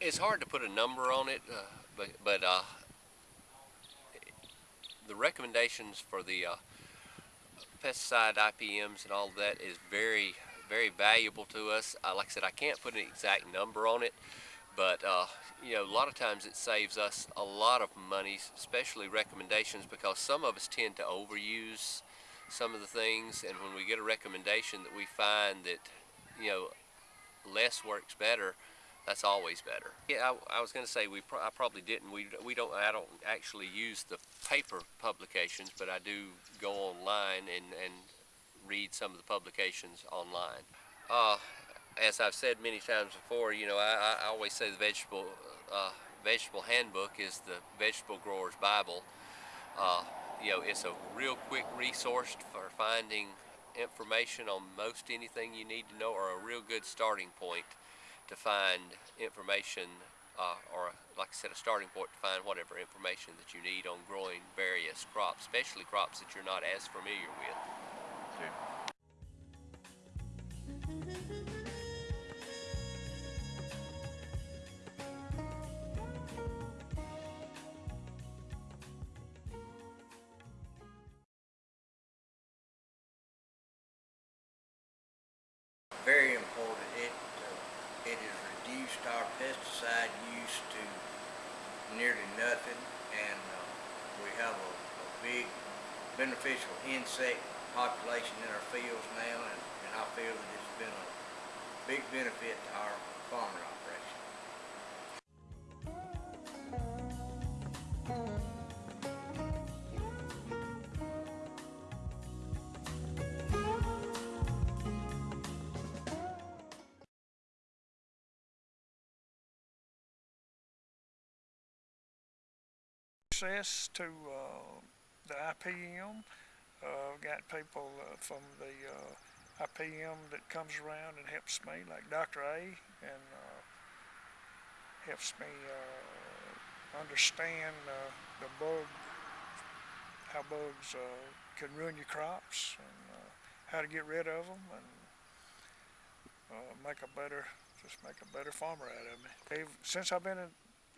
it's hard to put a number on it, uh, but but uh, the recommendations for the uh, pesticide IPMs and all that is very very valuable to us. Like I said, I can't put an exact number on it, but uh, you know, a lot of times it saves us a lot of money, especially recommendations, because some of us tend to overuse some of the things, and when we get a recommendation that we find that you know less works better, that's always better. Yeah, I, I was going to say we pro I probably didn't. We we don't. I don't actually use the paper publications, but I do go online and and read some of the publications online. Uh, as I've said many times before, you know, I, I always say the vegetable uh, vegetable handbook is the vegetable grower's Bible. Uh, you know, it's a real quick resource for finding information on most anything you need to know, or a real good starting point to find information, uh, or like I said, a starting point to find whatever information that you need on growing various crops, especially crops that you're not as familiar with. Very important. It, uh, it has reduced our pesticide use to nearly nothing and uh, we have a, a big beneficial insect population in our fields now and, and I feel that it's been a big benefit to our farming operation. Access to uh, the IPM. Uh, I've got people uh, from the uh, IPM that comes around and helps me, like Dr. A, and uh, helps me uh, understand the bug, how bugs can ruin your crops, and how to get rid of them, and make a better, just make a better farmer out of me. They've, since I've been in,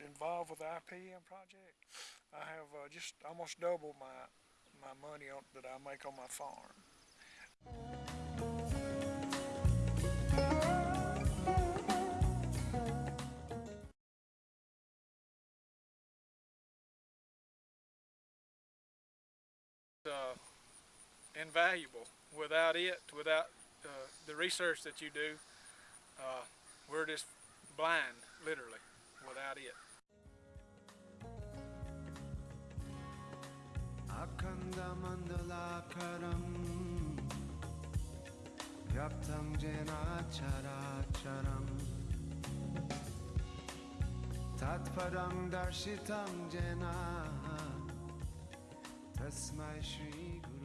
involved with the IPM project, I have uh, just almost doubled my my money on, that I make on my farm. uh, invaluable. Without it, without uh, the research that you do, uh, we're just blind, literally, without it. खण्डमङ्गलाखरम् व्यप्तं जनाक्षराक्षरम् तत्परं दर्शितं जना। तस्मै श्रीगुरु।